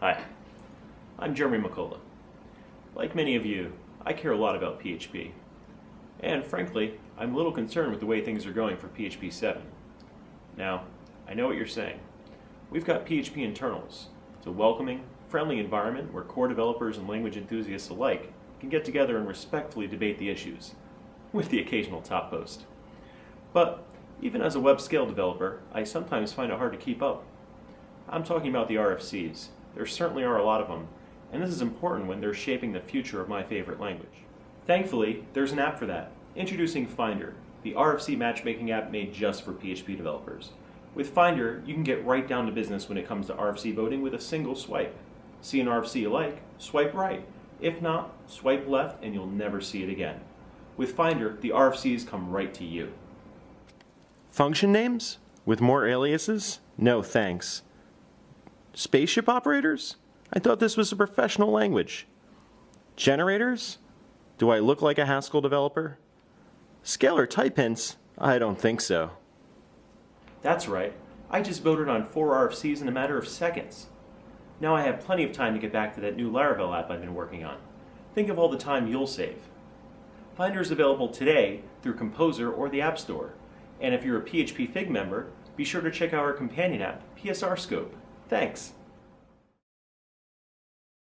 Hi, I'm Jeremy McCullough. Like many of you, I care a lot about PHP. And frankly, I'm a little concerned with the way things are going for PHP 7. Now, I know what you're saying. We've got PHP internals. It's a welcoming, friendly environment where core developers and language enthusiasts alike can get together and respectfully debate the issues, with the occasional top post. But even as a web scale developer, I sometimes find it hard to keep up. I'm talking about the RFCs, there certainly are a lot of them, and this is important when they're shaping the future of my favorite language. Thankfully, there's an app for that. Introducing Finder, the RFC matchmaking app made just for PHP developers. With Finder, you can get right down to business when it comes to RFC voting with a single swipe. See an RFC you like, swipe right. If not, swipe left and you'll never see it again. With Finder, the RFCs come right to you. Function names? With more aliases? No thanks. Spaceship operators? I thought this was a professional language. Generators? Do I look like a Haskell developer? Scalar type hints? I don't think so. That's right. I just voted on four RFCs in a matter of seconds. Now I have plenty of time to get back to that new Laravel app I've been working on. Think of all the time you'll save. Finder is available today through Composer or the App Store. And if you're a PHP FIG member, be sure to check out our companion app, PSR Scope. Thanks.